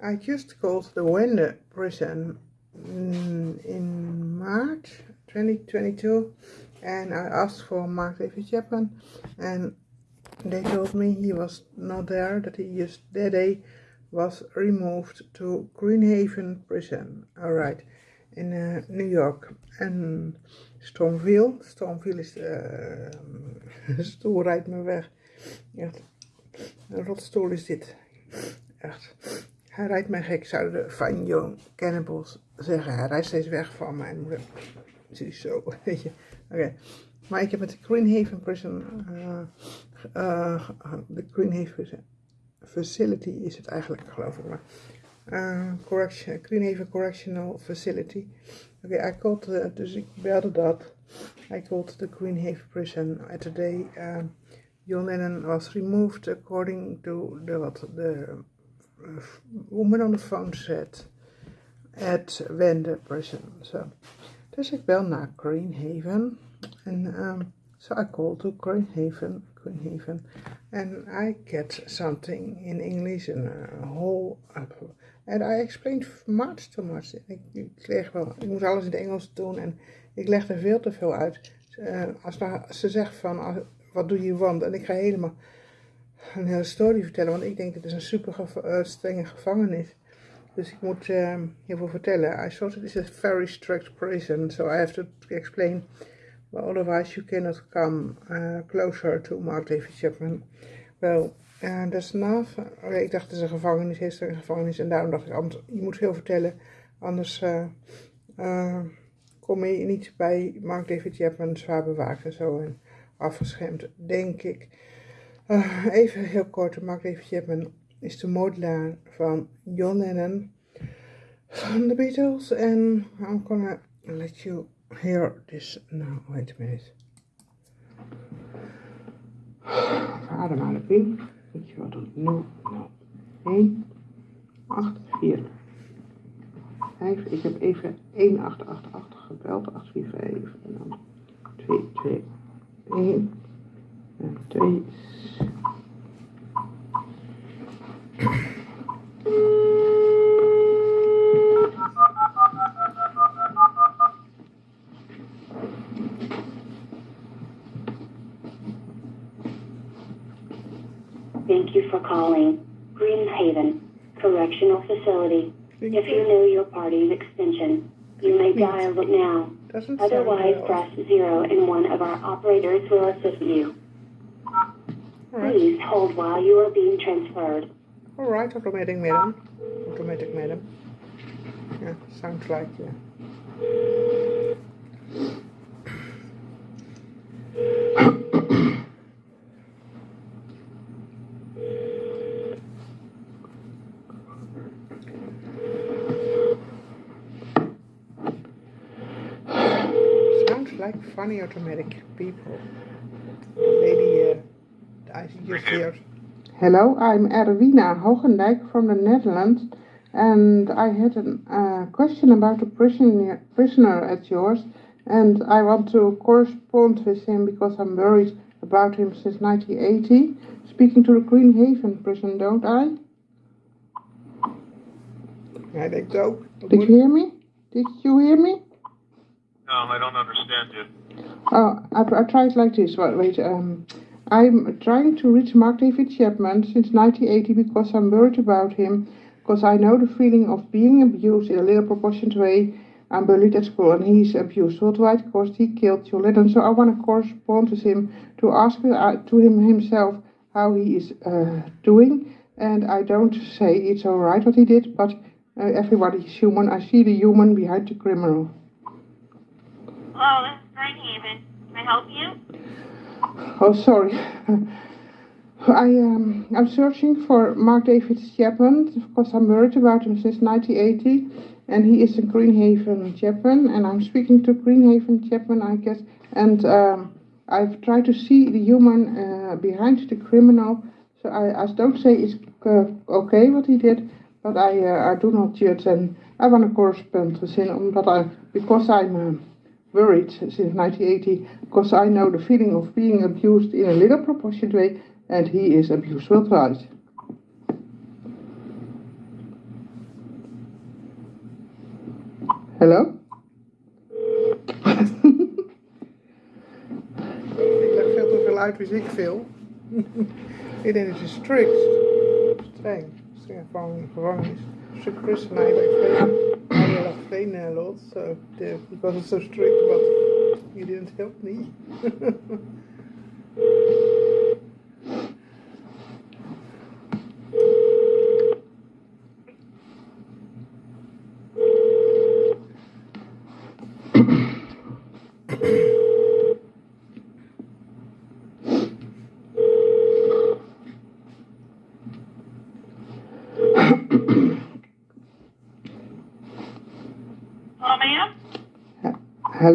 I just called the Wende prison mm, in March 2022 and I asked for Mark David Chapman and they told me he was not there, that he just that day was removed to Greenhaven prison. Alright, in uh, New York. En Stormville, Stormville is uh, stoel rijdt me weg. Echt, een rotstoel is dit. Echt. Hij rijdt mij gek, zouden de Fine Young Cannibals zeggen. Hij rijdt steeds weg van mijn moeder. Zo, weet je. Oké. Maar ik heb met de Greenhaven Prison, uh, uh, de Greenhaven Facility is het eigenlijk, geloof ik maar. Uh, correction, Greenhaven Correctional Facility. Oké, okay, I called, dus ik belde dat. I called the Greenhaven Prison at the day John Lennon was removed according to the, what the woman on the phone said at Prison. So, dus ik bel naar Greenhaven en um, so I called to Greenhaven, Greenhaven, and I get something in English and a whole and I explained much too much. Ik, ik, leg wel, ik moest alles in het Engels doen en ik leg er veel te veel uit. Uh, als ze zegt van, uh, wat doe je want? En ik ga helemaal een hele story vertellen, want ik denk dat het een super uh, strenge gevangenis. Dus ik moet uh, heel veel vertellen. I thought it is a very strict prison, so I have to explain. Well, otherwise you cannot come uh, closer to Mark David Chapman. Well, uh, that's. Okay, ik dacht het is een gevangenis, is een gevangenis. En daarom dacht ik, je moet veel vertellen. Anders kom je niet bij Mark David Chapman zwaar bewaakt en zo. En afgeschermd, denk ik. Uh, even heel kort, Mark David Chapman is de modelaar van John Lennon van de Beatles. En I'm gonna let you hear this now. Wait a minute. Ademhaling. Weet je wat het nu? Nou, 1, 8, 4, 5. Ik heb even 1888 gebeld. 845 en dan 2, 2, 1 en 2. Thank you for calling Greenhaven Correctional Facility. If you know your party's extension, you may dial it now. Otherwise, press zero and one of our operators will assist you. Please hold while you are being transferred. Alright, automatic madam. Automatic madam. Yeah, sounds like, yeah. Sounds like funny automatic people. The lady I just heard. Hello, I'm Erwina Hogendijk from the Netherlands, and I had a uh, question about a prisoner, prisoner at yours, and I want to correspond with him because I'm worried about him since 1980. Speaking to the Greenhaven prison, don't I? I think so. Did you hear me? Did you hear me? No, I don't understand you. Oh, I, I try it like this. Wait, wait um, I'm trying to reach Mark David Chapman since 1980 because I'm worried about him, because I know the feeling of being abused in a little proportionate way. I'm bullied at school and he's abused worldwide because he killed Joe Lennon. So I want to correspond with him to ask uh, to him himself how he is uh, doing. And I don't say it's alright what he did, but uh, everybody is human. I see the human behind the criminal. Hello, this is Greenhaven. Can I help you? Oh, sorry. I um, I'm searching for Mark David Chapman because I'm worried about him since 1980, and he is in Greenhaven Chapman, and I'm speaking to Greenhaven Chapman, I guess, and um, I've tried to see the human uh, behind the criminal. So I, I don't say it's uh, okay what he did, but I uh, I do not judge, and I want to correspond with him, but I because I'm worried since 1980 because I know the feeling of being abused in a little proportionate way and he is abused well pride. Hello? ik leg veel te veel uit, dus ik veel. ik denk dat je strikt, streng, streng gevangenis gevangenis. Strict prison, I explain, I will explain a lot, so because it's so strict, but you didn't help me.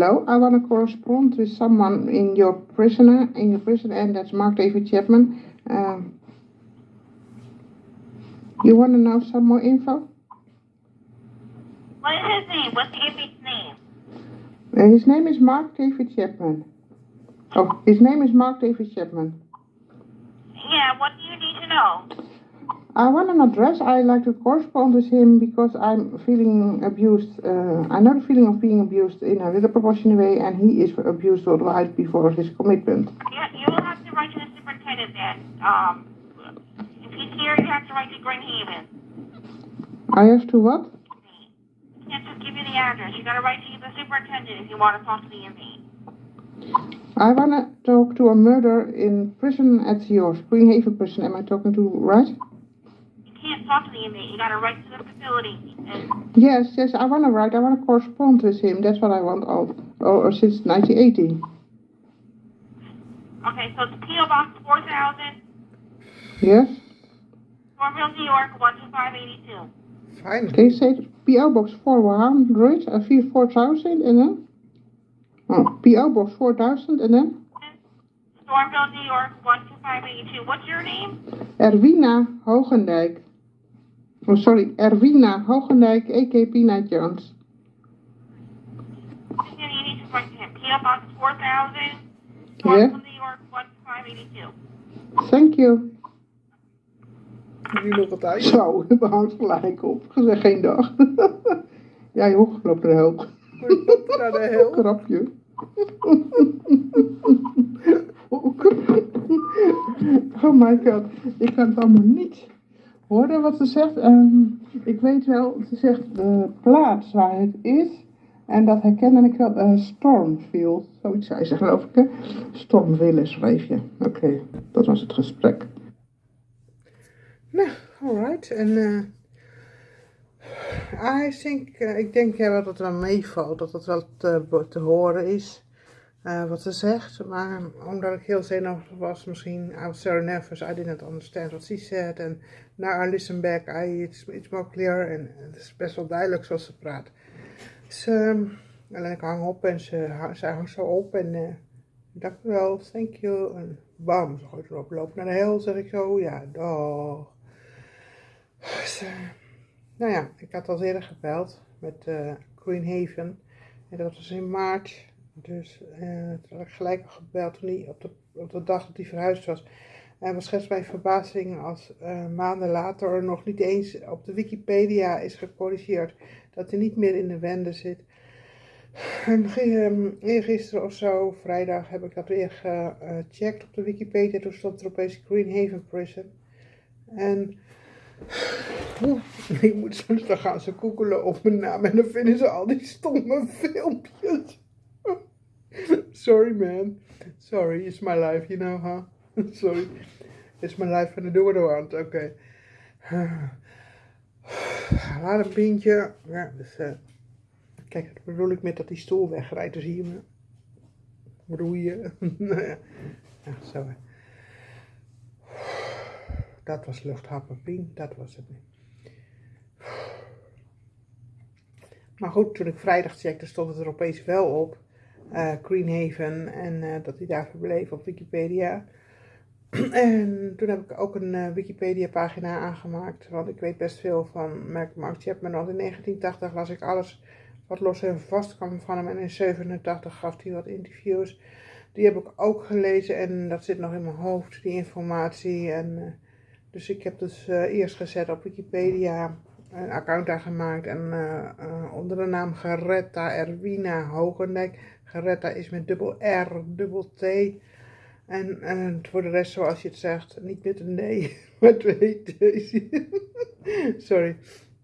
Hello, I want to correspond with someone in your prisoner, in your prison, and that's Mark David Chapman. Um, you want to know some more info? What is his name? What's the inmate's name? Uh, his name is Mark David Chapman. Oh, his name is Mark David Chapman. Yeah, what do you need to know? I want an address. I like to correspond with him because I'm feeling abused. Uh, I know the feeling of being abused in a little proportionate way, and he is abused right before his commitment. Yeah, you will have to write to the superintendent then. Um, if he's here, you have to write to Green Haven. I have to what? I can't just give you the address. You got to write to the superintendent if you want to talk to the inmate. I want to talk to a murder in prison at yours, Green Haven prison. Am I talking to right? Can't talk to the inmate. You gotta write to the facility. And... Yes, yes, I wanna write. I wanna correspond with him. That's what I want all, all since 1980. Okay, so it's PO Box 4000. Yes. Stormville, New York 12582. Fine. Okay, say PO Box 400, uh, 4000 and then? Oh, PO Box 4000 and then? Stormville, New York 12582. What's your name? Erwina Hogendijk. Oh, sorry, Erwina Hogendijk, a.k. Pina Jones. You need to him. PO Box 4000, yeah. New York 1582. Thank you. Nu nog wat uit. Zo, we houdt gelijk op. Gezegd geen dag. ja joh, loop naar de hel. Loop naar de hel. Grapje. oh my god, ik kan het allemaal niet horen wat ze zegt. Um, ik weet wel, ze zegt de plaats waar het is. En dat herkende ik wel, uh, Stormfield. Zoiets zei ze geloof ik, hè? Stormville schreef je. Oké, dat was het gesprek. Nou, alright. En uh, I think, ik denk dat het wel meevalt, dat het wel te horen is. Uh, wat ze zegt, maar omdat ik heel zenuwachtig was, misschien, I was so nervous, I didn't understand what she said, en now I listen back, I, it's, it's more clear, en het is best wel duidelijk zoals ze praat. Dus, um, en ik hang op en ze, ze hangt zo op en uh, dank u wel, thank you, en bam, ze gooit erop, loop naar de hel, zeg ik zo, ja, dag. Dus, uh, nou ja, ik had al eerder gebeld met Queen Haven, en dat was in maart, dus uh, toen had ik gelijk gebeld toen hij op de, op de dag dat hij verhuisd was. En was schetst mijn verbazing als uh, maanden later nog niet eens op de Wikipedia is gecorrigeerd. Dat hij niet meer in de wende zit. En eergisteren of zo, vrijdag, heb ik dat weer gecheckt op de Wikipedia. Toen stond er opeens Greenhaven Prison. En ik moet soms dan gaan ze googelen op mijn naam en dan vinden ze al die stomme filmpjes. Sorry, man. Sorry, it's my life, you know, huh? Sorry. It's my life and I do what I want. Oké. Laat een pintje. Ja, dus, uh, kijk, dat bedoel ik met dat die stoel wegrijdt. Dus hier roeien. nou ja. zo. Dat was luchthappen. Dat was het niet. Maar goed, toen ik vrijdag checkte, stond het er opeens wel op Greenhaven en uh, dat hij daar verbleef op Wikipedia. en toen heb ik ook een uh, Wikipedia pagina aangemaakt, want ik weet best veel van Mark, Mark Chapman. Want in 1980 las ik alles wat los en vast kwam van hem en in 87 gaf hij wat interviews. Die heb ik ook gelezen en dat zit nog in mijn hoofd, die informatie. En, dus ik heb dus eerst gezet op Wikipedia een account aangemaakt en uh, onder de naam Geretta Erwina Hogendijk. Geretta is met dubbel R, dubbel T. En voor de rest, zoals je het zegt, niet met een D, maar twee T's. Sorry.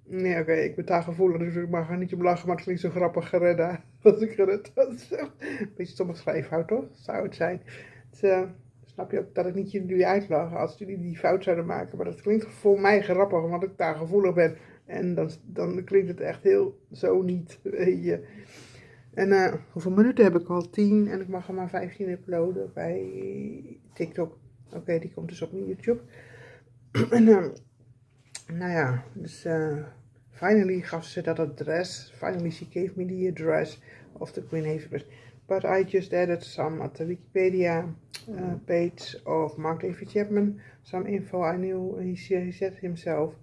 Nee, oké, ik ben daar gevoelig, dus ik mag er niet op lachen, maar het klinkt zo grappig, Geretta. Als ik Geretta zeg. Beetje stomme schrijffout, toch? Zou het zijn. Het, uh, snap je ook dat ik niet jullie uitlag als jullie die fout zouden maken. Maar dat klinkt voor mij grappig, omdat ik daar gevoelig ben. En dan, dan klinkt het echt heel zo niet, weet je. En uh, hoeveel minuten heb ik al? 10 en ik mag er maar 15 uploaden bij TikTok. Oké, die komt dus op mijn YouTube. en uh, nou ja, dus uh, finally gaf ze dat adres. Finally she gave me the address of the Queen Haven But I just added some at the Wikipedia page of Mark David Chapman. Some info I knew he, he said himself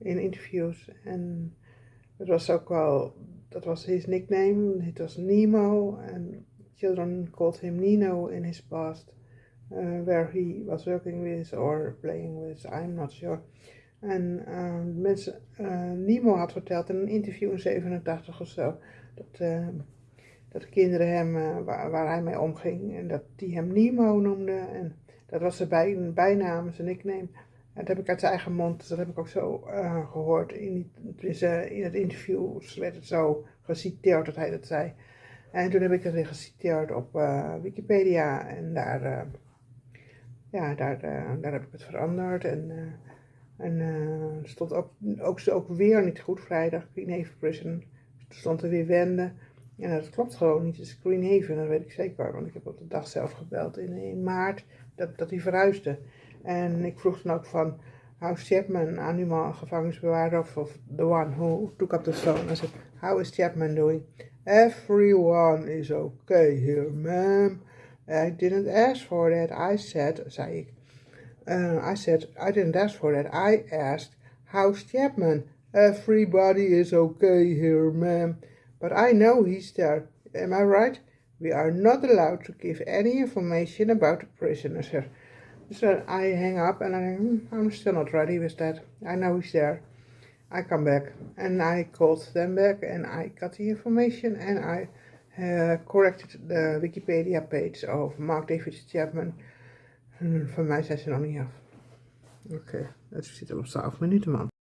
in interviews. En het was ook wel that was his nickname. It was Nemo, and children called him Nino in his past, uh, where he was working with or playing with, I'm not sure. En uh, mensen, uh, Nemo had verteld in een interview in 87 of zo, dat, uh, dat kinderen hem, uh, waar, waar, hij mee omging, en dat die hem Nemo noemden. En dat was zijn bij, bijnaam, zijn nickname. Dat heb ik uit zijn eigen mond, dat heb ik ook zo uh, gehoord. In, in het interview werd het zo geciteerd dat hij dat zei. En toen heb ik het weer geciteerd op uh, Wikipedia. En daar, uh, ja, daar, daar heb ik het veranderd. En, en stond ook, ook, ook weer niet goed vrijdag, Green Haven Prison. Er stond er weer wenden. En dat klopt gewoon niet. Het is Green dat weet ik zeker. Want ik heb op de dag zelf gebeld in, in maart dat, dat hij verhuisde. En ik vroeg dan ook van How's Chapman, animal gevangenisbewaarder of, the one who took up the phone. I said, how is Chapman doing? Everyone is okay here, ma'am. I didn't ask for that. I said, zei ik. Uh, I said, I didn't ask for that. I asked, how's Chapman? Everybody is okay here, ma'am. But I know he's there. Am I right? We are not allowed to give any information about the prisoners here. So I hang up and I hmm, I'm still not ready with that. I know he's there. I come back and I called them back and I got the information and I uh, corrected the Wikipedia page of Mark David Chapman. Hmm, van mij zijn ze nog okay. het zit al op 12 minuten, man.